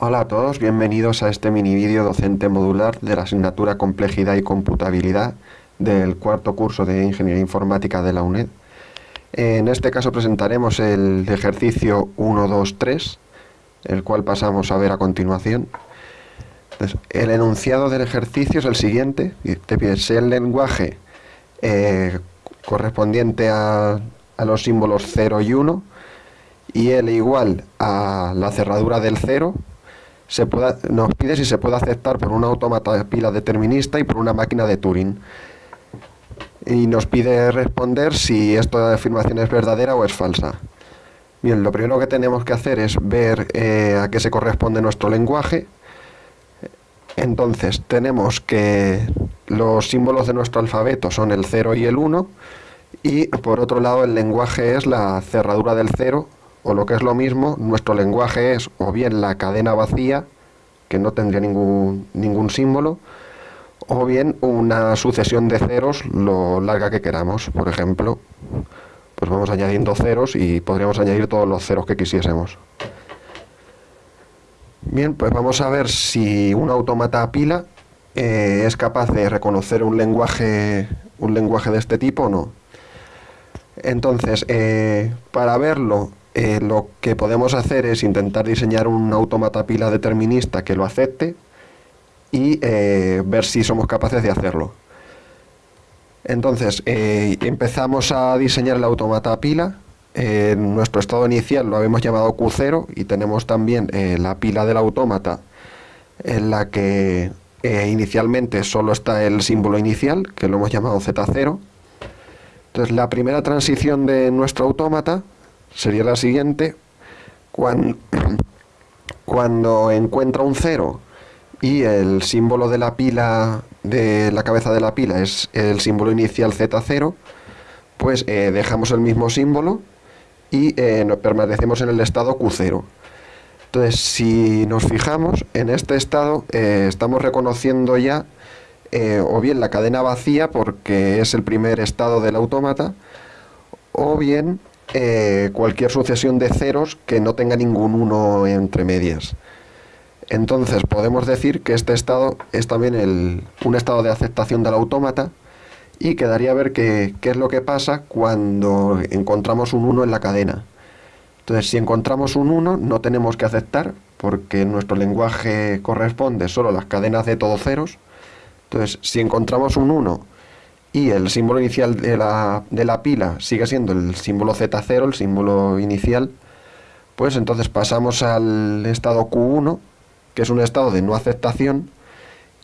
Hola a todos, bienvenidos a este mini vídeo docente modular de la asignatura Complejidad y Computabilidad del cuarto curso de Ingeniería Informática de la UNED. En este caso presentaremos el ejercicio 1, 2, 3, el cual pasamos a ver a continuación. el enunciado del ejercicio es el siguiente, el lenguaje eh, correspondiente a, a los símbolos 0 y 1 y L igual a la cerradura del 0 se pueda, nos pide si se puede aceptar por un automata de pila determinista y por una máquina de Turing. Y nos pide responder si esta afirmación es verdadera o es falsa. Bien, lo primero que tenemos que hacer es ver eh, a qué se corresponde nuestro lenguaje. Entonces, tenemos que los símbolos de nuestro alfabeto son el 0 y el 1, y por otro lado el lenguaje es la cerradura del 0 o lo que es lo mismo, nuestro lenguaje es o bien la cadena vacía, que no tendría ningún, ningún símbolo, o bien una sucesión de ceros lo larga que queramos. Por ejemplo, pues vamos añadiendo ceros y podríamos añadir todos los ceros que quisiésemos. Bien, pues vamos a ver si un automata a pila eh, es capaz de reconocer un lenguaje, un lenguaje de este tipo o no. Entonces, eh, para verlo eh, lo que podemos hacer es intentar diseñar un automata pila determinista que lo acepte y eh, ver si somos capaces de hacerlo. Entonces, eh, empezamos a diseñar el automata pila. En nuestro estado inicial lo habíamos llamado Q0 y tenemos también la pila del autómata en la que inicialmente solo está el símbolo inicial, que lo hemos llamado Z0. Entonces, la primera transición de nuestro autómata sería la siguiente. Cuando, cuando encuentra un cero y el símbolo de la pila, de la cabeza de la pila es el símbolo inicial Z0, pues eh, dejamos el mismo símbolo y eh, permanecemos en el estado Q0. Entonces, si nos fijamos, en este estado eh, estamos reconociendo ya o bien la cadena vacía, porque es el primer estado del autómata, o bien eh, cualquier sucesión de ceros que no tenga ningún 1 entre medias. Entonces podemos decir que este estado es también un estado de aceptación del autómata y quedaría a ver qué es lo que pasa cuando encontramos un 1 en la cadena. Entonces si encontramos un 1 no tenemos que aceptar porque nuestro lenguaje corresponde solo a las cadenas de todos ceros. Entonces si encontramos un 1 y el símbolo inicial de la, de la pila sigue siendo el símbolo Z0, el símbolo inicial, pues entonces pasamos al estado Q1, que es un estado de no aceptación,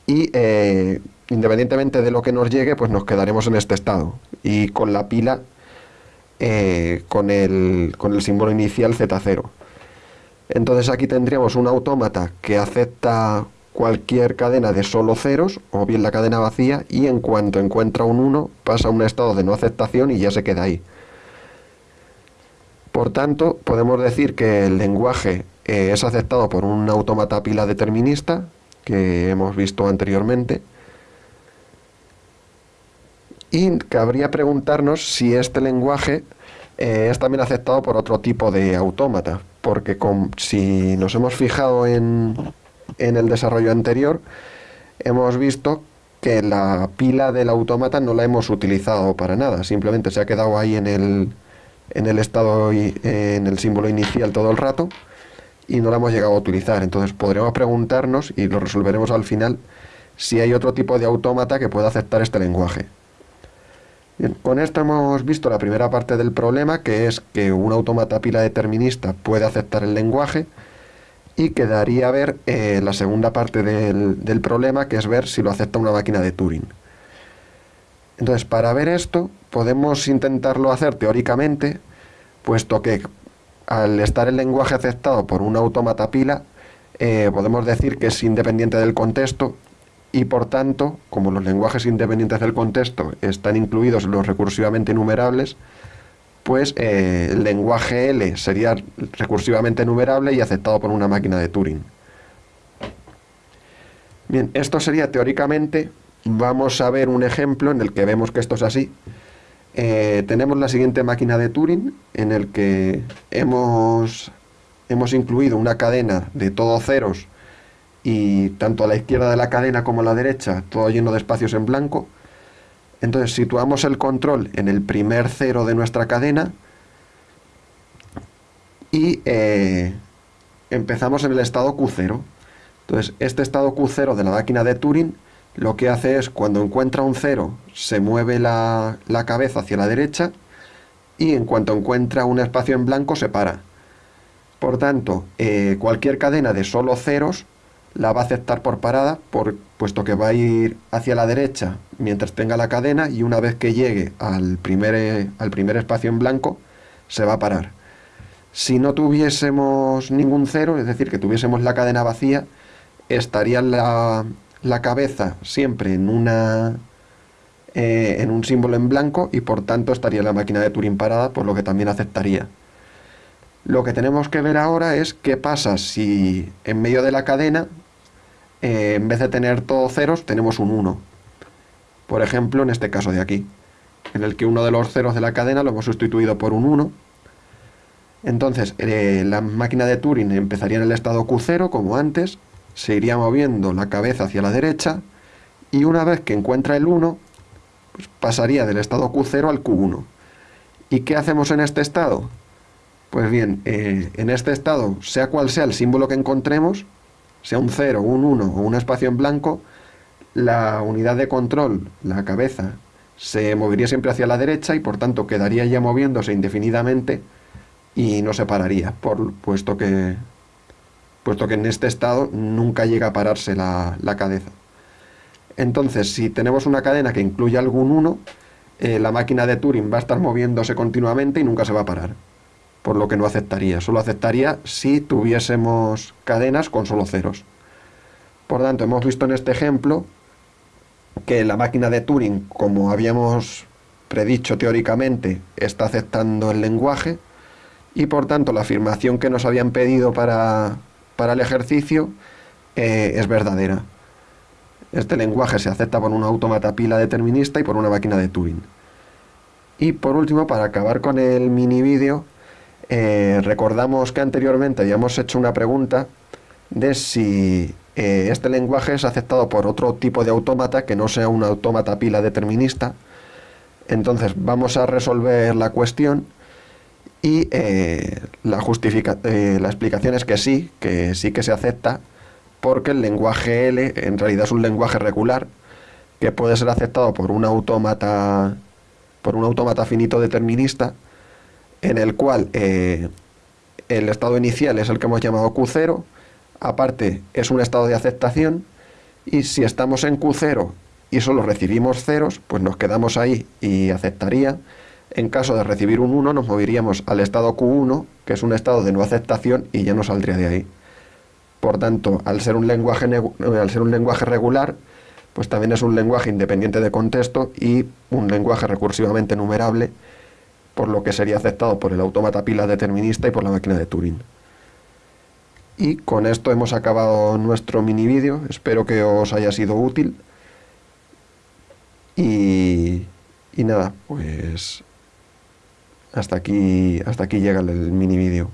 y eh, independientemente de lo que nos llegue, pues nos quedaremos en este estado. Y con la pila, eh, con, el, con el símbolo inicial Z0. Entonces aquí tendríamos un autómata que acepta cualquier cadena de solo ceros o bien la cadena vacía y en cuanto encuentra un 1 pasa a un estado de no aceptación y ya se queda ahí. Por tanto, podemos decir que el lenguaje eh, es aceptado por un automata pila determinista que hemos visto anteriormente y cabría preguntarnos si este lenguaje eh, es también aceptado por otro tipo de autómata, porque si nos hemos fijado en, en el desarrollo anterior, hemos visto que la pila del autómata no la hemos utilizado para nada, simplemente se ha quedado ahí en el, en el estado, en el símbolo inicial todo el rato y no la hemos llegado a utilizar. Entonces podremos preguntarnos, y lo resolveremos al final, si hay otro tipo de autómata que pueda aceptar este lenguaje. con esto hemos visto la primera parte del problema, que es que un autómata pila determinista puede aceptar el lenguaje, y quedaría ver eh, la segunda parte del, problema, que es ver si lo acepta una máquina de Turing. Entonces, para ver esto, podemos intentarlo hacer teóricamente, puesto que al estar el lenguaje aceptado por un autómata pila, eh, podemos decir que es independiente del contexto y por tanto, como los lenguajes independientes del contexto están incluidos en los recursivamente enumerables, pues eh, el lenguaje L sería recursivamente enumerable y aceptado por una máquina de Turing. Bien, esto sería teóricamente, vamos a ver un ejemplo en el que vemos que esto es así. Eh, tenemos la siguiente máquina de Turing en el que hemos hemos incluido una cadena de todos ceros y tanto a la izquierda de la cadena como a la derecha todo lleno de espacios en blanco. Entonces situamos el control en el primer cero de nuestra cadena y eh, empezamos en el estado Q0. Entonces este estado Q0 de la máquina de Turing lo que hace es cuando encuentra un cero se mueve la, cabeza hacia la derecha y en cuanto encuentra un espacio en blanco se para. Por tanto, eh, cualquier cadena de solo ceros la va a aceptar por parada, por, puesto que va a ir hacia la derecha mientras tenga la cadena y una vez que llegue al primer, al primer espacio en blanco, se va a parar. Si no tuviésemos ningún cero, es decir, que tuviésemos la cadena vacía, estaría la, la cabeza siempre en, una, eh, en un símbolo en blanco y por tanto estaría la máquina de Turing parada, por lo que también aceptaría. Lo que tenemos que ver ahora es qué pasa si en medio de la cadena, eh, en vez de tener todos ceros, tenemos un 1. Por ejemplo, en este caso de aquí, en el que uno de los ceros de la cadena lo hemos sustituido por un 1. Entonces, eh, la máquina de Turing empezaría en el estado Q0, como antes, se iría moviendo la cabeza hacia la derecha, y una vez que encuentra el 1, pues pasaría del estado Q0 al Q1. ¿Y qué hacemos en este estado? Pues bien, eh, en este estado, sea cual sea el símbolo que encontremos, sea un 0, un 1 o un espacio en blanco, la unidad de control, la cabeza, se movería siempre hacia la derecha y por tanto quedaría ya moviéndose indefinidamente y no se pararía, puesto, que, puesto que en este estado nunca llega a pararse la, cabeza. Entonces, si tenemos una cadena que incluye algún 1, eh, la máquina de Turing va a estar moviéndose continuamente y nunca se va a parar por lo que no aceptaría. Solo aceptaría si tuviésemos cadenas con solo ceros. Por tanto, hemos visto en este ejemplo que la máquina de Turing, como habíamos predicho teóricamente, está aceptando el lenguaje y por tanto la afirmación que nos habían pedido para, el ejercicio eh, es verdadera. Este lenguaje se acepta por un automata pila determinista y por una máquina de Turing. Y por último, para acabar con el mini vídeo, eh, recordamos que anteriormente habíamos hecho una pregunta de si eh, este lenguaje es aceptado por otro tipo de autómata que no sea un autómata pila determinista. Entonces vamos a resolver la cuestión y eh, la, la explicación es que sí, que sí que se acepta porque el lenguaje L en realidad es un lenguaje regular que puede ser aceptado por un autómata por un autómata finito determinista en el cual eh, el estado inicial es el que hemos llamado Q0, aparte es un estado de aceptación, y si estamos en Q0 y solo recibimos ceros, pues nos quedamos ahí y aceptaría. En caso de recibir un 1 nos moveríamos al estado Q1, que es un estado de no aceptación y ya no saldría de ahí. Por tanto, al ser un lenguaje, al ser un lenguaje regular, pues también es un lenguaje independiente de contexto y un lenguaje recursivamente numerable, por lo que sería aceptado por el autómata pila determinista y por la máquina de Turing. Y con esto hemos acabado nuestro mini vídeo, espero que os haya sido útil. Y, y nada, pues hasta aquí, hasta aquí llega el mini vídeo.